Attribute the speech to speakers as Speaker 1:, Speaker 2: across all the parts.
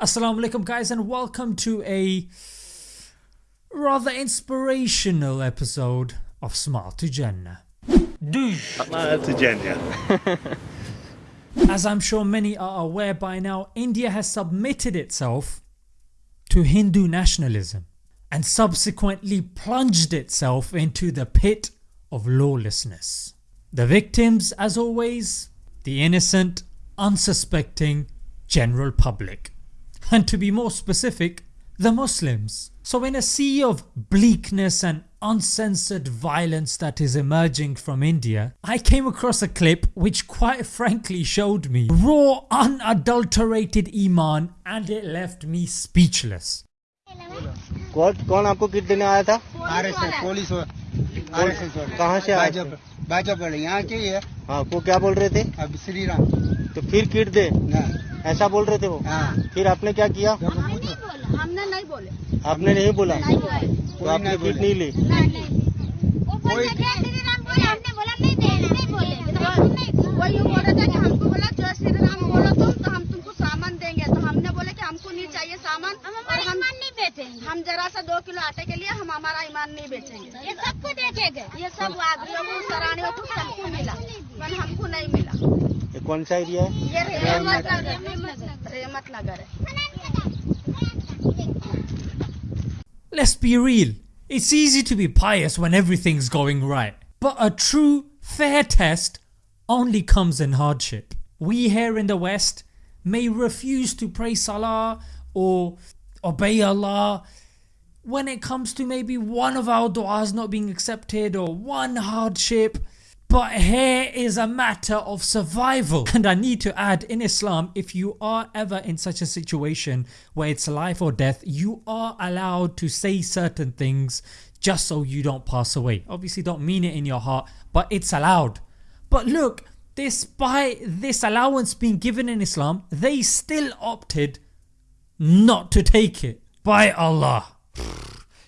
Speaker 1: Assalamu alaikum guys and welcome to a rather inspirational episode of Smart to Jannah.
Speaker 2: Smart to Jannah.
Speaker 1: As I'm sure many are aware by now, India has submitted itself to Hindu nationalism and subsequently plunged itself into the pit of lawlessness. The victims as always, the innocent, unsuspecting general public and to be more specific the Muslims. So in a sea of bleakness and uncensored violence that is emerging from India, I came across a clip which quite frankly showed me raw unadulterated iman and it left me speechless.
Speaker 3: कौन कौन आपको kit देने आया था
Speaker 4: RSS police RSS
Speaker 3: कहाँ से आए थे?
Speaker 4: भाजपा यहाँ के ही। है
Speaker 3: हाँ वो क्या बोल रहे थे?
Speaker 4: अब श्री राम
Speaker 3: तो फिर किट दे।
Speaker 4: हाँ
Speaker 3: ऐसा बोल रहे थे वो?
Speaker 4: हाँ।
Speaker 3: फिर आपने क्या किया?
Speaker 5: हमने नहीं बोला। हमने नहीं बोले।
Speaker 3: आपने नहीं बोला?
Speaker 5: नहीं
Speaker 3: तो आपने किट नहीं ली?
Speaker 5: नहीं नहीं वो बोल रहे थे श्री राम बोले हमने बोला नहीं नहीं बोले। तो हम नहीं वो यूँ बोल रहे थे कि हमको बोला जय श्री राम बोलो तुम तो हम तुमको सामान देंगे। तो हमने बोले कि हमको नहीं चाहिए सामान। हम जरा सा दो किलो आटे के लिए हम हमारा ईमान नहीं बेचेंगे ये सबको देखेंगे ये सब आदमियों को सरानियों को सबको मिला पर हमको नहीं मिला
Speaker 3: ये कौन सा एरिया है
Speaker 5: ये रेमत नगर रेमत नगर है
Speaker 1: Let's be real, it's easy to be pious when everything's going right, but a true fair test only comes in hardship. We here in the west may refuse to pray salah or obey Allah when it comes to maybe one of our du'as not being accepted or one hardship but here is a matter of survival and I need to add in Islam if you are ever in such a situation where it's life or death you are allowed to say certain things just so you don't pass away. Obviously don't mean it in your heart but it's allowed. But look despite this allowance being given in Islam they still opted not to take it. By Allah.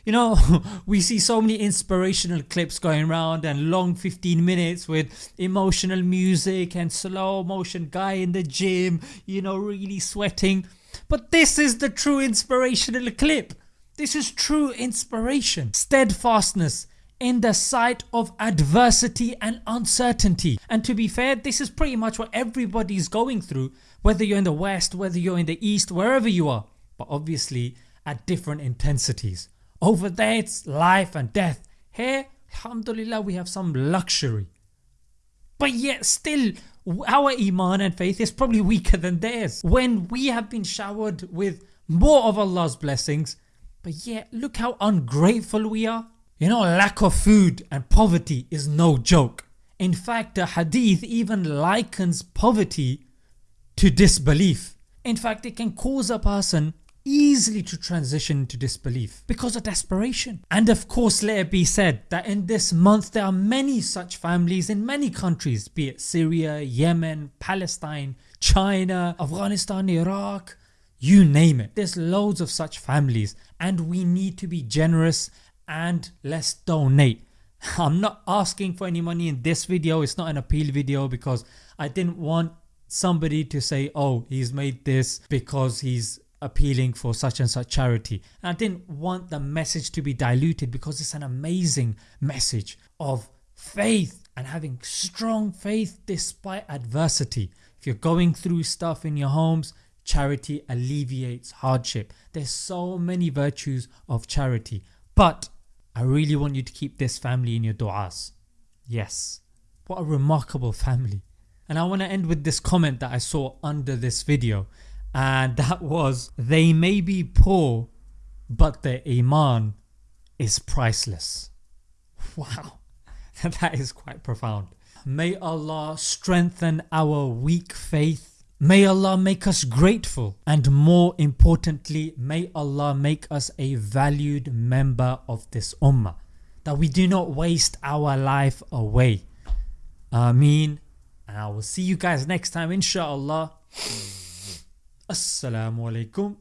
Speaker 1: You know we see so many inspirational clips going around and long 15 minutes with emotional music and slow motion guy in the gym you know really sweating but this is the true inspirational clip. This is true inspiration. Steadfastness in the sight of adversity and uncertainty and to be fair this is pretty much what everybody's going through whether you're in the west, whether you're in the east, wherever you are but obviously at different intensities. Over there it's life and death, here alhamdulillah we have some luxury. But yet still our iman and faith is probably weaker than theirs when we have been showered with more of Allah's blessings but yet look how ungrateful we are. You know lack of food and poverty is no joke. In fact the hadith even likens poverty to disbelief. In fact it can cause a person easily to transition to disbelief because of desperation. And of course let it be said that in this month there are many such families in many countries be it Syria, Yemen, Palestine, China, Afghanistan, Iraq, you name it. There's loads of such families and we need to be generous and let's donate. I'm not asking for any money in this video, it's not an appeal video because I didn't want somebody to say oh he's made this because he's appealing for such and such charity and I didn't want the message to be diluted because it's an amazing message of faith and having strong faith despite adversity. If you're going through stuff in your homes charity alleviates hardship. There's so many virtues of charity but I really want you to keep this family in your du'as. Yes, what a remarkable family. And I want to end with this comment that I saw under this video and that was they may be poor but their iman is priceless. Wow that is quite profound. May Allah strengthen our weak faith. May Allah make us grateful and more importantly may Allah make us a valued member of this ummah that we do not waste our life away. Ameen and I will see you guys next time inshallah. Assalamu alaikum